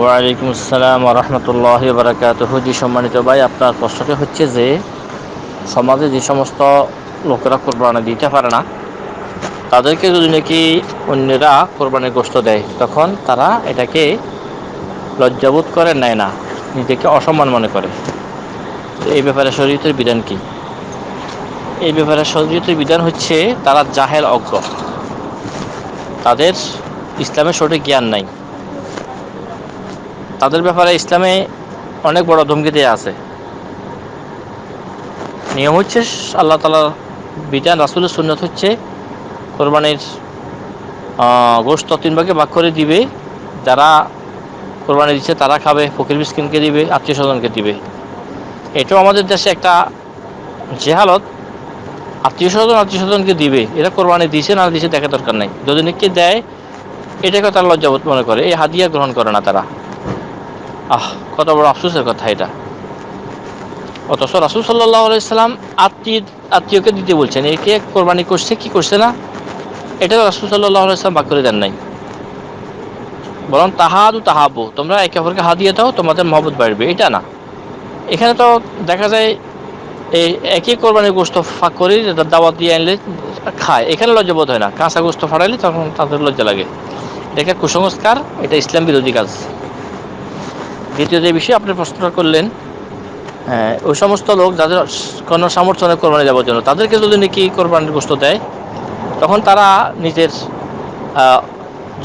ওয়ালাইকুম আসসালাম রহমতুল্লাহ বারাকাতুহু। সম্মানিত ভাই, আপনার প্রশ্নটি হচ্ছে যে, সমাজে যে সমস্ত লোকেরা কোরবানি দিতে পারে না, তাদেরকে যদি নাকি অন্যরা কোরবানির গোস্ত দেয়, তখন তারা এটাকে লজ্জাবোধ করে, নেয় না, নিজেকে অসম্মান মনে করে। এই ব্যাপারে শরীয়তের বিধান কি? এই ব্যাপারে শরীয়তের বিধান হচ্ছে, তারা জাহেল অজ্ঞ। তাদের ইসলামের সঠিক জ্ঞান নাই। তাদের ব্যাপারে ইসলামে অনেক বড় ধমকি দেওয়া আছে। নিয়ম হচ্ছে, আল্লাহ তালার বিধান রাসুলের সুন্নত হচ্ছে, কোরবানির গোষ্ঠ তিন ভাগে ভাগ করে দিবে। যারা কোরবানি দিচ্ছে, তারা খাবে, ফকির মিসকিনকে দিবে, আত্মীয় স্বজনকে দিবে। এটাও আমাদের দেশে একটা জেহালত। আত্মীয় স্বজন আত্মীয় স্বজনকে দিবে। এরা কোরবানি দিছে, না দিছে দেখা দরকার নাই। যদি নাকি দেয় এটাকে তারা লজ্জাবোধ মনে করে। এই হাদিয়া গ্রহণ করে না তারা। আহ, কত বড় আফসোসের কথা এটা। অথচ রাসুল সাল্লাহ আলাইসাল্লাম আত্মীয় আত্মীয়কে দিতে বলছেন একে কোরবানি করছে, কি করছে না? এটা রাসুল সাল্লাহ আলাইসলাম বাক করে দেন নাই। বরং তাহাদু তাহাবু তোমরা একে অপরকে হাত দিয়ে দাও, তোমাদের মহব্বত বাড়বে, এটা না। এখানে তো দেখা যায় এই একই কোরবানির গোস্ত ফাঁক করে দাওয়াত দিয়ে আনলে খায়। এখানে লজ্জাবোধ হয় না। কাঁচা গোস্ত ফাটাইলে তখন তাদের লজ্জা লাগে। এটা কুসংস্কার, এটা ইসলাম বিরোধী কাজ। দ্বিতীয় যে বিষয়ে, আপনি প্রশ্নটা করলেন ওই সমস্ত লোক যাদের কোনো সামর্থ্য নেই কোরবানি যাওয়ার জন্য, তাদেরকে যদি নাকি কোরবানির গোস্ত দেয়, তখন তারা নিজের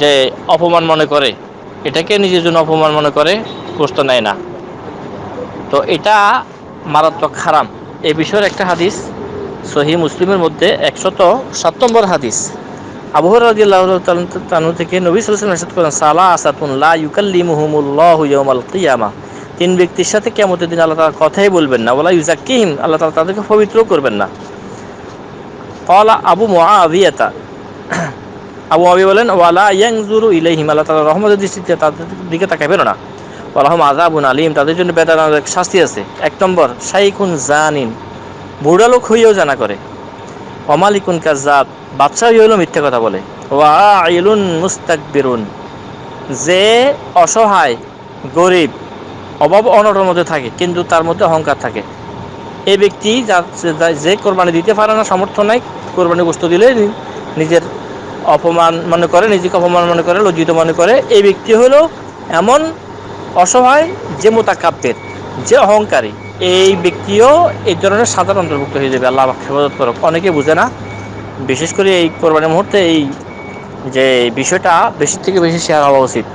যে অপমান মনে করে, এটাকে নিজের জন্য অপমান মনে করে গোস্ত নেয় না। তো এটা মারাত্মক খারাপ এ বিষয়ের একটা হাদিস সহি মুসলিমের মধ্যে একশত সাত নম্বর হাদিস। আবহর রাজিয়াল্লাহ তানু থেকে নবী এরশাদ করেন, সালা আসাতুল্লাহ ইউকাল্লি মুহমুল্লাহ ইয়মাল কিয়ামা। তিন ব্যক্তির সাথে কেমতের দিন আল্লাহ তালা কথাই বলবেন না। বলা ইউজাকিম আল্লাহ তালা তাদেরকে পবিত্র করবেন না। কলা আবু মুআবিয়াতা আবু আবি বলেন, ওয়ালা ইয়াংজুরু ইলাইহিম, আল্লাহ তালা রহমতের দৃষ্টিতে তাদের দিকে তাকাবেন না। ওয়ালাহম আজাবুন আলিম, তাদের জন্য বেদানার শাস্তি আছে। এক নম্বর শাইকুন জানিন বুড়া লোক হইয়াও জানা করে। অমালিকুন কাজাব বাদশাহ হইল মিথ্যে কথা বলে। ওয়া আইলুন মুস্তাক বেরুন যে অসহায়, গরিব, অভাব অনটনের মধ্যে থাকে, কিন্তু তার মধ্যে অহংকার থাকে। এই ব্যক্তি যে কোরবানি দিতে পারে না সামর্থ্য নাই কোরবানি বস্তু দিলে নিজের অপমান মনে করে, নিজেকে অপমান মনে করে, লজ্জিত মনে করে এই ব্যক্তি হলো এমন অসহায় যে মোতাকাব্যের যে অহংকারী। এই ব্যক্তিও এই ধরনের সাধারণ অন্তর্ভুক্ত হয়ে যাবে, আল্লাহ হেফাজত করক। অনেকে বুঝে না বিশেষ করে এই কোরবানি মুহূর্তে এই যে বিষয়টা বেশি থেকে বেশি শেয়ার হওয়া উচিত।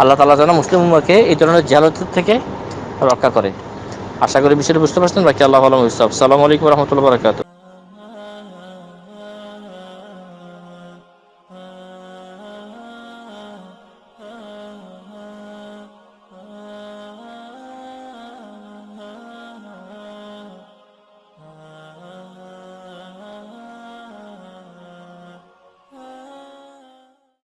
আল্লাহ তালা যেন মুসলিম উম্মাকে এই ধরনের জালতের থেকে রক্ষা করে। আশা করি বিষয়টা বুঝতে পারছেন। বাকি আল্লাহ আলম ইসলাম সালামু আলাইকুম রহমতুল্লাহ বরকাত